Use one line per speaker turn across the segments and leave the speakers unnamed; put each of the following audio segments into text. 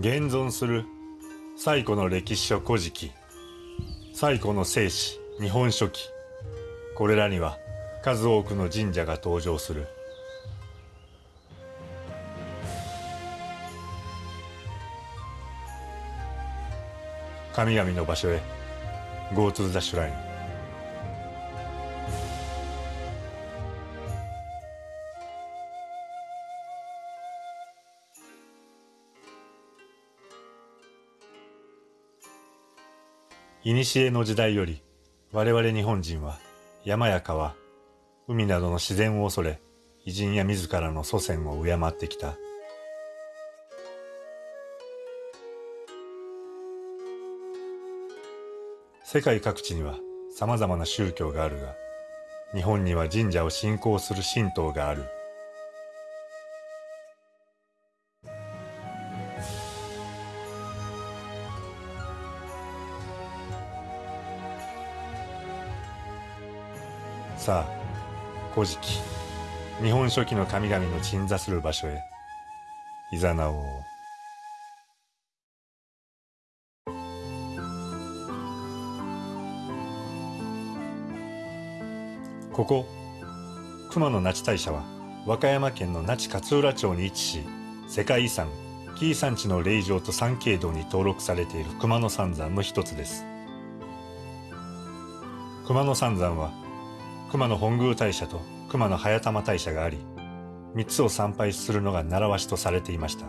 現存する最古の歴史書古事記最古の聖史日本書紀これらには数多くの神社が登場する。神々の場所へ Go to the shrine 古の時代より我々日本人は山や川、海などの自然を恐れ、偉人や自らの祖先を敬ってきた。世界各地には様々な宗教があるが、日本には神社を信仰する神道がある。さあ、古事記、日本書紀の神々の鎮座する場所へ、いざなおう。ここ、熊野那智大社は、和歌山県の那智勝浦町に位置し、世界遺産、紀伊山地の霊場と三景堂に登録されている熊野三山の一つです。熊野三山は、熊野本宮大社と熊野早玉大社があり、三つを参拝するのが習わしとされていました。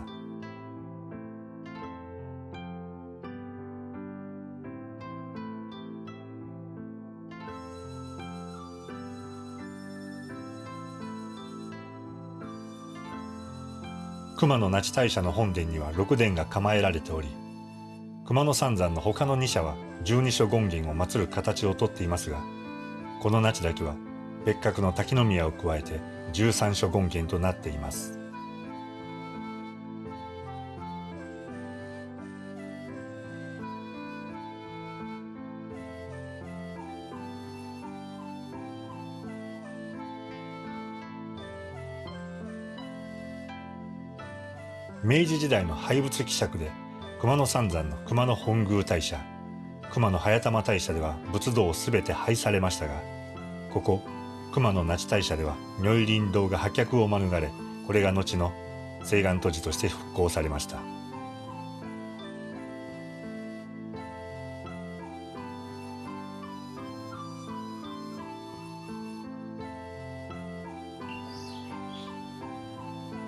熊野那智大社の本殿には六殿が構えられており、熊野三山の他の二社は十二所権現を祀る形をとっていますが、この那智だけは別格の滝宮を加えて十三所権現となっています。明治時代の廃仏希釈で熊野三山の熊野本宮大社熊野早玉大社では仏道をすべて廃されましたがここ熊野那智大社では如意林道が破却を免れこれが後の西岸都市として復興されました。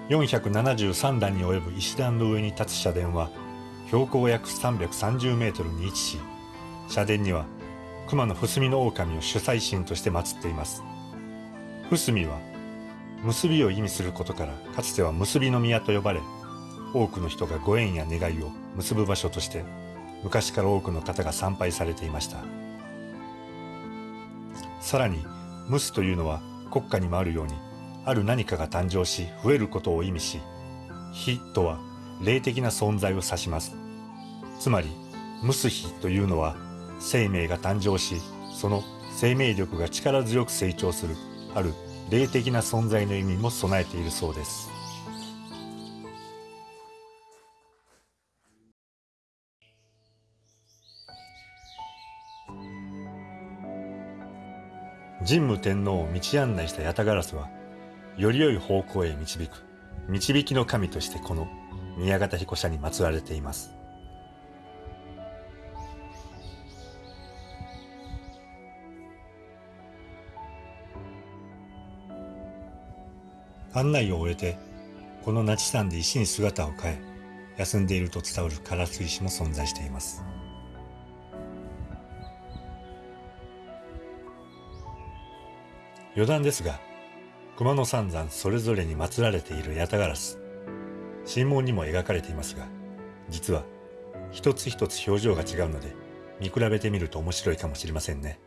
473段に及ぶ石段の上に立つ社殿は標高約330メートルに位置し社殿には熊野伏見の狼を主催神として祀っています。伏見は結びを意味することからかつては結びの宮と呼ばれ多くの人がご縁や願いを結ぶ場所として昔から多くの方が参拝されていました。さらに「ムス」というのは国家にもあるようにある何かが誕生し増えることを意味し「火」とは霊的な存在を指します。つまり「ムスヒ」というのは生命が誕生しその生命力が力強く成長するある霊的な存在の意味も備えているそうです。神武天皇を道案内した八田烏はより良い方向へ導く導きの神としてこの宮方彦社に祀られています。案内を終えて、この那智山で石に姿を変え、休んでいると伝わる唐津石も存在しています。余談ですが、熊野三山それぞれに祀られている八田ガラス、神門にも描かれていますが、実は一つ一つ表情が違うので、見比べてみると面白いかもしれませんね。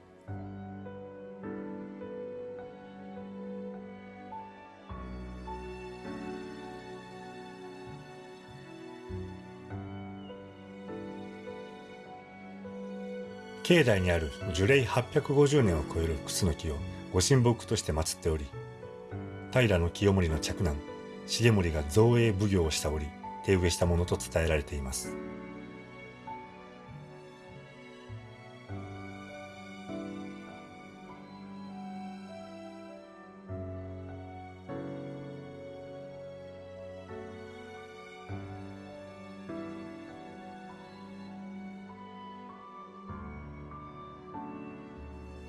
境内にある樹齢850年を超えるクスノキをご神木として祀っており、平清盛の嫡男、重盛が造営奉行をした折、手植えしたものと伝えられています。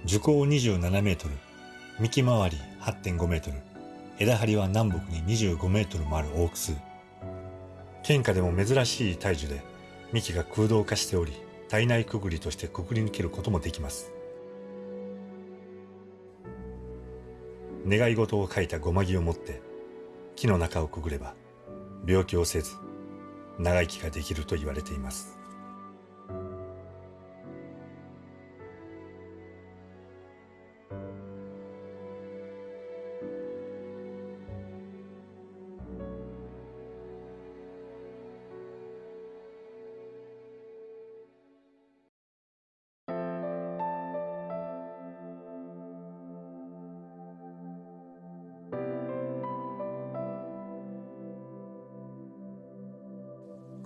樹高27メートル、幹回り8.5メートル、枝張りは南北に25メートルもある大楠。県下でも珍しい大樹で、幹が空洞化しており、体内くぐりとしてくぐり抜けることもできます。願い事を書いたごま木を持って、木の中をくぐれば、病気をせず、長生きができると言われています。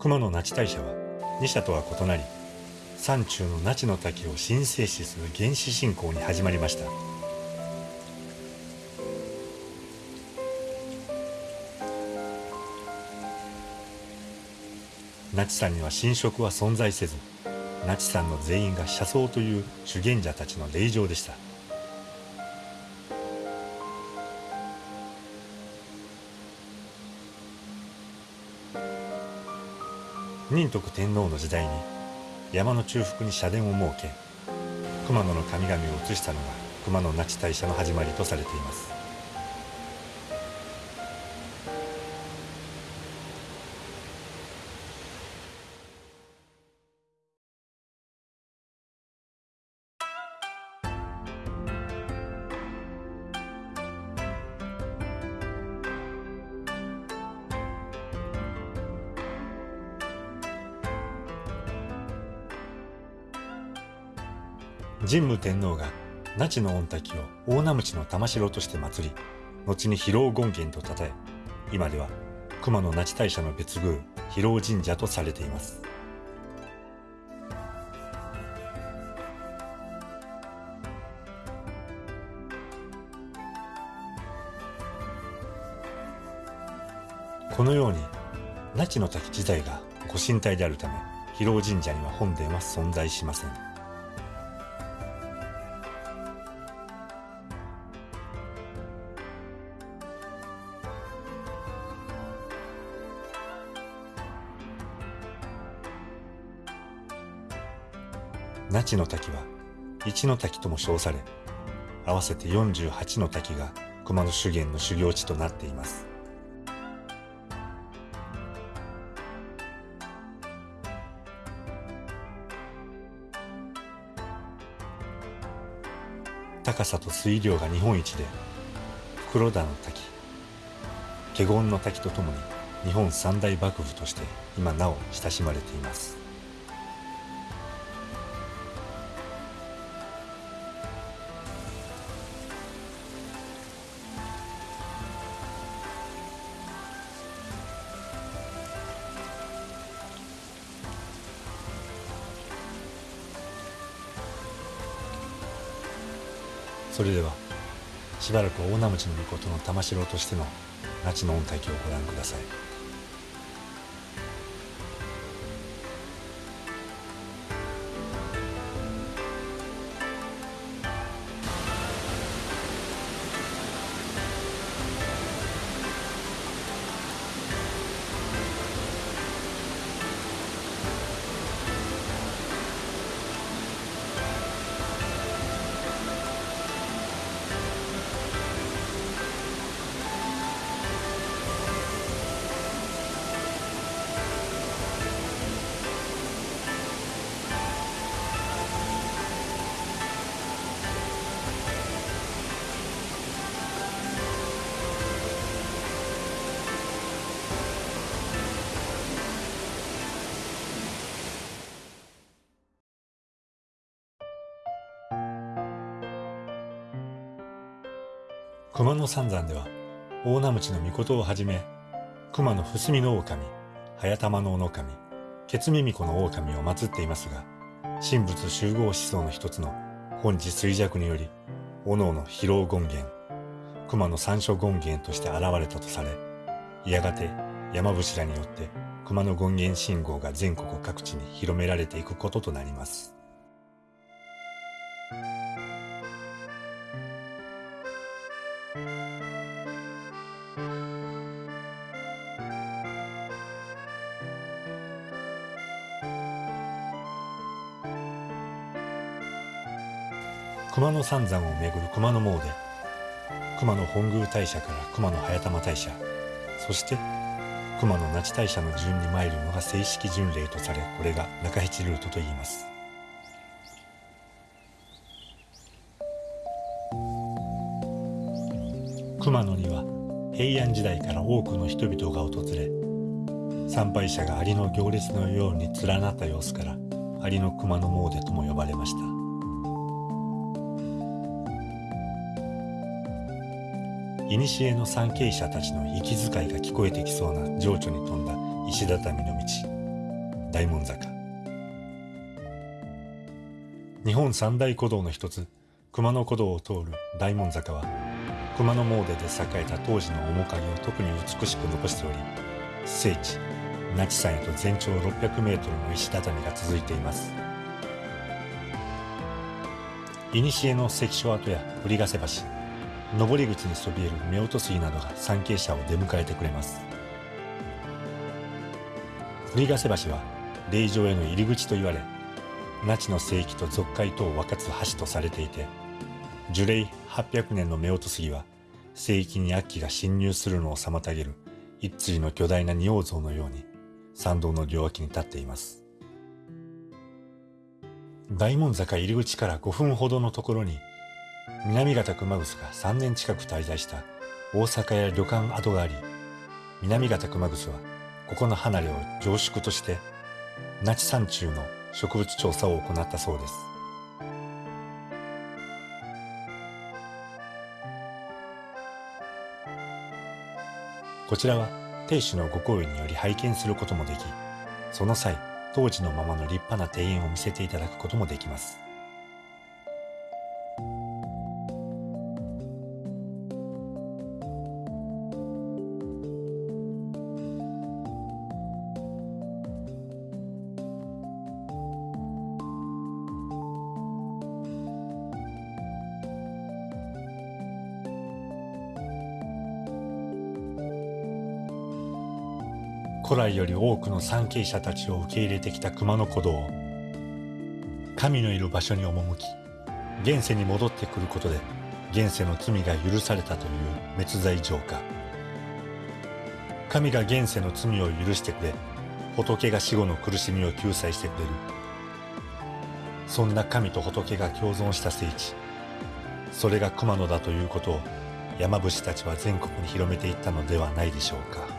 熊野那智大社は二社とは異なり山中の那智の滝を神聖視する原始信仰に始まりました。那智山には神職は存在せず那智山の全員が車窓という修験者たちの霊場でした。仁徳天皇の時代に山の中腹に社殿を設け熊野の神々を移したのが熊野那智大社の始まりとされています。神武天皇が那智の御嶽を大名鞭の玉城として祀り後に広尾権現と称え今では熊野那智大社の別宮広尾神社とされています。このように那智の滝自体がご神体であるため広尾神社には本殿は存在しません。那智の滝は一の滝とも称され合わせて48の滝が熊野修験の修行地となっています。高さと水量が日本一で袋田の滝華厳の滝とともに日本三大幕府として今なお親しまれています。それではしばらく大名町の御事の玉城としての那智の御嶽をご覧ください。熊野三山では大名鞭の御事をはじめ熊野伏見の狼早玉の狼ケツミミコの狼を祀っていますが神仏集合思想の一つの本地衰弱によりおのおの疲労権現熊の三所権現として現れたとされやがて山伏らによって熊の権現信号が全国各地に広められていくこととなります。熊野三山をめぐる熊野詣。熊野本宮大社から熊野早玉大社。そして熊野那智大社の順に参るのが正式巡礼とされこれが中七ルートといいます。熊野には平安時代から多くの人々が訪れ参拝者がアリの行列のように連なった様子からアリの熊野詣とも呼ばれました。古の参詣者たちの息遣いが聞こえてきそうな情緒に富んだ石畳の道。大門坂。日本三大古道の一つ熊野古道を通る大門坂は熊野詣で栄えた当時の面影を特に美しく残しており聖地那智山へと全長600メートルの石畳が続いています。古の関所跡や堀ヶ瀬橋。登り口にそびえる夫婦杉などが参詣者を出迎えてくれます。振ヶ瀬橋は霊場への入り口と言われ那智の聖域と俗海とを分かつ橋とされていて樹齢800年の夫婦杉は聖域に悪鬼が侵入するのを妨げる一対の巨大な仁王像のように参道の両脇に立っています。大門坂入り口から5分ほどのところに南方熊楠が3年近く滞在した大阪や旅館跡があり、南方熊楠はここの離れを上宿として那智山中の植物調査を行ったそうです。こちらは亭主のご好意により拝見することもでき、その際、当時のままの立派な庭園を見せていただくこともできます。古来より多くの参詣者たちを受け入れてきた熊野古道。神のいる場所に赴き現世に戻ってくることで現世の罪が許されたという滅罪浄化。神が現世の罪を許してくれ仏が死後の苦しみを救済してくれる。そんな神と仏が共存した聖地それが熊野だということを山伏たちは全国に広めていったのではないでしょうか。